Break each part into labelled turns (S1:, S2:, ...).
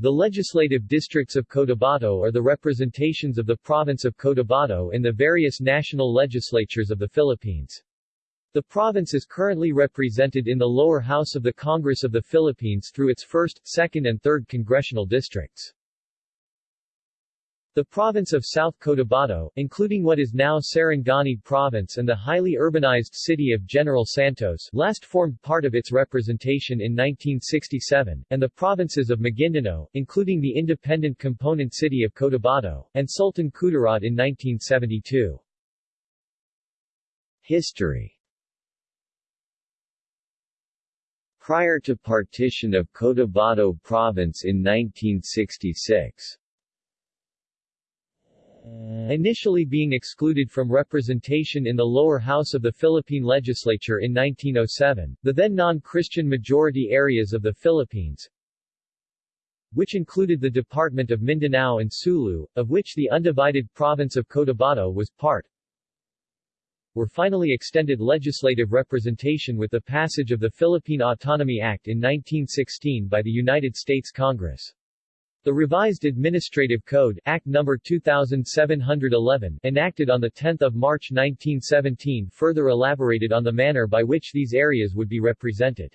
S1: The legislative districts of Cotabato are the representations of the province of Cotabato in the various national legislatures of the Philippines. The province is currently represented in the lower house of the Congress of the Philippines through its 1st, 2nd and 3rd congressional districts. The province of South Cotabato, including what is now Sarangani Province and the highly urbanized city of General Santos, last formed part of its representation in 1967, and the provinces of Maguindanao, including the independent component city of Cotabato, and Sultan Kudarat in 1972.
S2: History Prior to partition of Cotabato Province in 1966,
S1: Initially being excluded from representation in the lower house of the Philippine legislature in 1907, the then non-Christian majority areas of the Philippines, which included the Department of Mindanao and Sulu, of which the undivided province of Cotabato was part, were finally extended legislative representation with the passage of the Philippine Autonomy Act in 1916 by the United States Congress. The revised Administrative Code Act No. 2711 enacted on 10 March 1917 further elaborated on the manner by which these areas would be represented.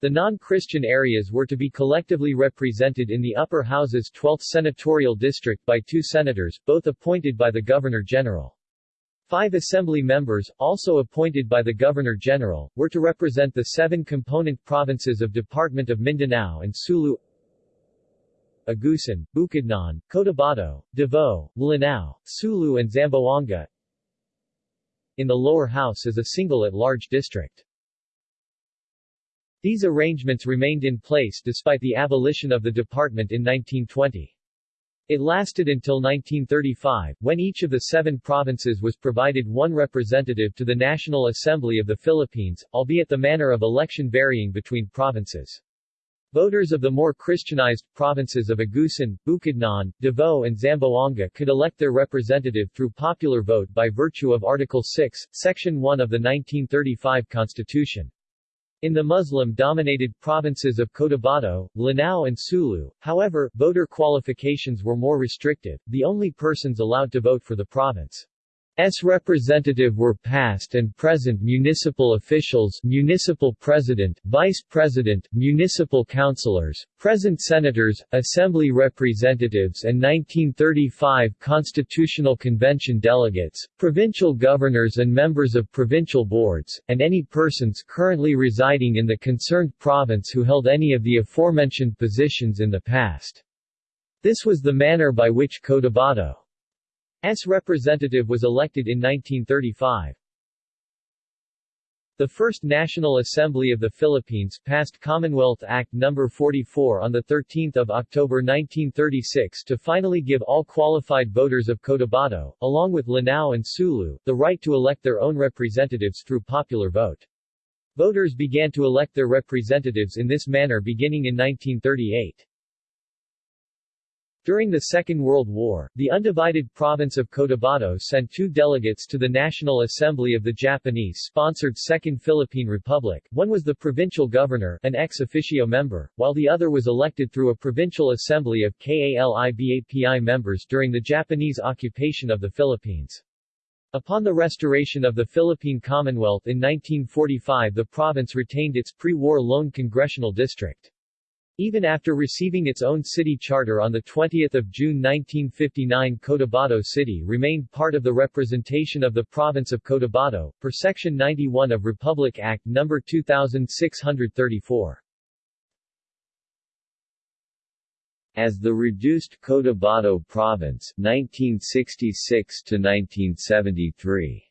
S1: The non-Christian areas were to be collectively represented in the upper house's 12th senatorial district by two senators, both appointed by the Governor-General. Five assembly members, also appointed by the Governor-General, were to represent the seven component provinces of Department of Mindanao and Sulu Agusan, Bukidnon, Cotabato, Davao, Lanao, Sulu and Zamboanga in the lower house as a single at-large district. These arrangements remained in place despite the abolition of the department in 1920. It lasted until 1935, when each of the seven provinces was provided one representative to the National Assembly of the Philippines, albeit the manner of election varying between provinces. Voters of the more Christianized provinces of Agusan, Bukidnon, Davao and Zamboanga could elect their representative through popular vote by virtue of Article 6, Section 1 of the 1935 Constitution. In the Muslim-dominated provinces of Cotabato, Lanao and Sulu, however, voter qualifications were more restrictive, the only persons allowed to vote for the province S representative were past and present municipal officials municipal president, vice president, municipal councilors, present senators, assembly representatives and 1935 Constitutional Convention delegates, provincial governors and members of provincial boards, and any persons currently residing in the concerned province who held any of the aforementioned positions in the past. This was the manner by which Cotabato S representative was elected in 1935. The First National Assembly of the Philippines passed Commonwealth Act No. 44 on 13 October 1936 to finally give all qualified voters of Cotabato, along with Lanao and Sulu, the right to elect their own representatives through popular vote. Voters began to elect their representatives in this manner beginning in 1938. During the Second World War, the undivided province of Cotabato sent two delegates to the National Assembly of the Japanese-sponsored Second Philippine Republic, one was the provincial governor an ex officio member, while the other was elected through a provincial assembly of KALIBAPI members during the Japanese occupation of the Philippines. Upon the restoration of the Philippine Commonwealth in 1945 the province retained its pre-war lone congressional district. Even after receiving its own city charter on 20 June 1959 Cotabato City remained part of the representation of the province of Cotabato, per Section 91 of Republic Act No. 2634.
S2: As the reduced Cotabato Province 1966 to 1973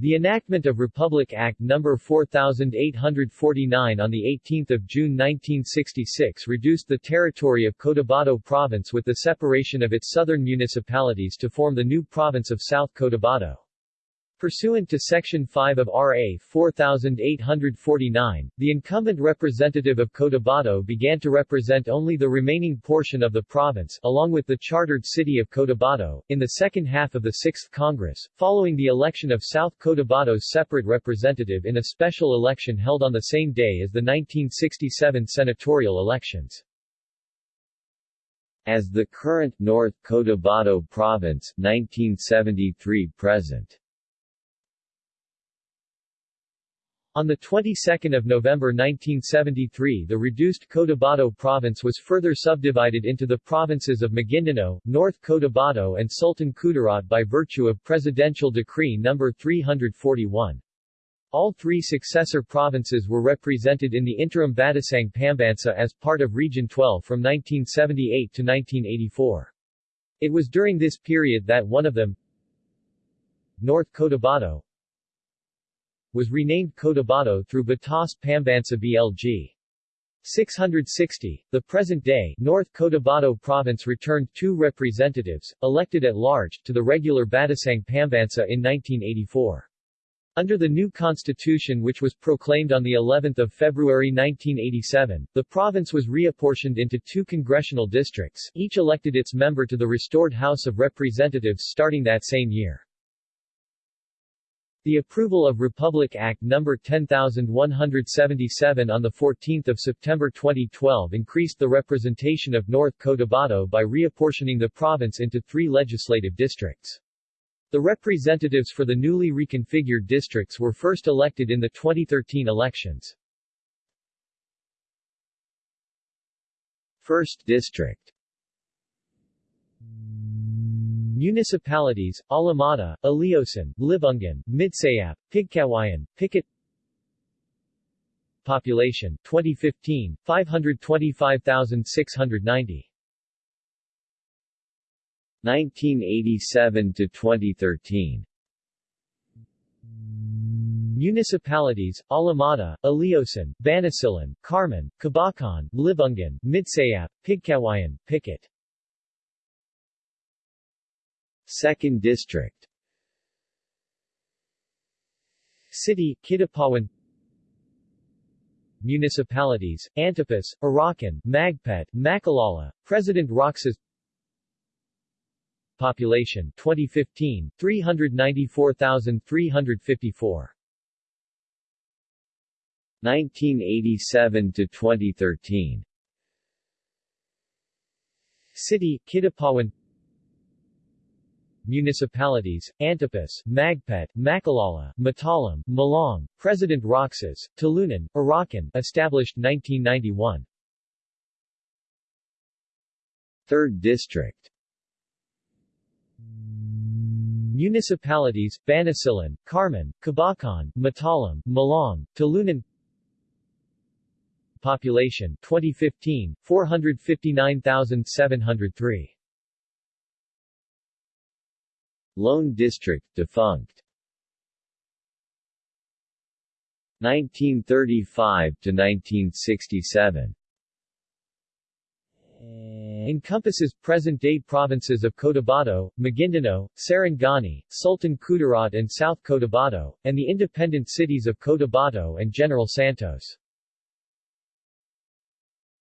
S1: The enactment of Republic Act No. 4849 on 18 June 1966 reduced the territory of Cotabato Province with the separation of its southern municipalities to form the new province of South Cotabato. Pursuant to Section 5 of RA 4849, the incumbent representative of Cotabato began to represent only the remaining portion of the province, along with the chartered city of Cotabato, in the second half of the 6th Congress, following the election of South Cotabato's separate representative in a special election held on the same day as the 1967 senatorial elections.
S2: As the current North Cotabato Province 1973 present
S1: On the 22nd of November 1973 the reduced Cotabato province was further subdivided into the provinces of Maguindanao, North Cotabato and Sultan Kudarat by virtue of Presidential Decree No. 341. All three successor provinces were represented in the interim Batasang Pambansa as part of Region 12 from 1978 to 1984. It was during this period that one of them, North Cotabato, was renamed Cotabato through Batas Pambansa BLG. 660. The present-day North Cotabato province returned two representatives, elected at large, to the regular Batasang Pambansa in 1984. Under the new constitution which was proclaimed on the 11th of February 1987, the province was reapportioned into two congressional districts, each elected its member to the restored House of Representatives starting that same year. The approval of Republic Act No. 10177 on 14 September 2012 increased the representation of North Cotabato by reapportioning the province into three legislative districts. The representatives for the newly reconfigured districts were first elected in the 2013 elections.
S2: First District
S1: Municipalities, Alamada, Aleosan, Libungan, Midsayap, Pigkawayan, Pikit. Population, 2015, 525,690
S2: 1987 to 2013
S1: Municipalities, Alamada, Aleosan, Banisilan, Carmen, Kabacan, Libungan, Midsayap, Pigkawayan, Pikit
S2: 2nd District.
S1: City, Kidapawan Municipalities, Antipas, Arakan, Magpet, Makilala, President Roxas. Population 2015, 394,354
S2: 1987 to 2013
S1: City, Kidapawan municipalities, Antipas, Magpet, Makilala, Matalam, Malang, President Roxas, Tulunan, Arakan, established 1991.
S2: Third District.
S1: Municipalities, Banisilan, Carmen, Kabacan, Matalam, Malang, Tulunan Population 2015, 459,703
S2: Lone District defunct. 1935 to 1967
S1: encompasses present-day provinces of Cotabato, Maguindanao, Sarangani, Sultan Kudarat and South Cotabato, and the independent cities of Cotabato and General Santos.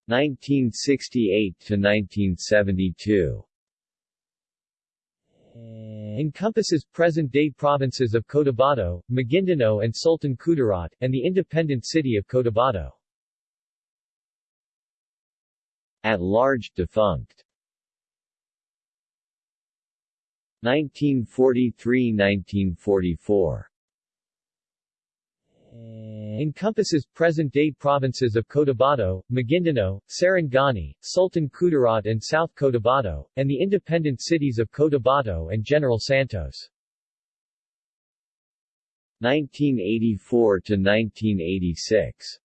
S2: 1968 to 1972
S1: encompasses present-day provinces of Cotabato, Maguindanao and Sultan Kudarat, and the independent city of Cotabato.
S2: At large defunct 1943–1944
S1: encompasses present-day provinces of Cotabato, Maguindanao, Sarangani, Sultan Kudarat and South Cotabato, and the independent cities of Cotabato and General Santos.
S2: 1984 to 1986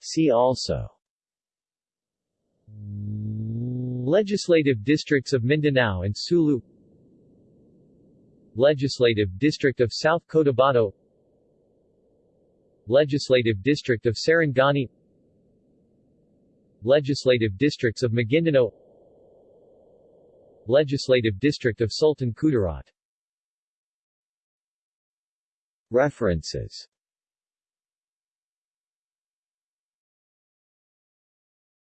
S2: See also.
S1: Legislative districts of Mindanao and Sulu Legislative District of South Cotabato. Legislative District of Sarangani Legislative Districts of Maguindanao. Legislative District of Sultan Kudarat.
S2: References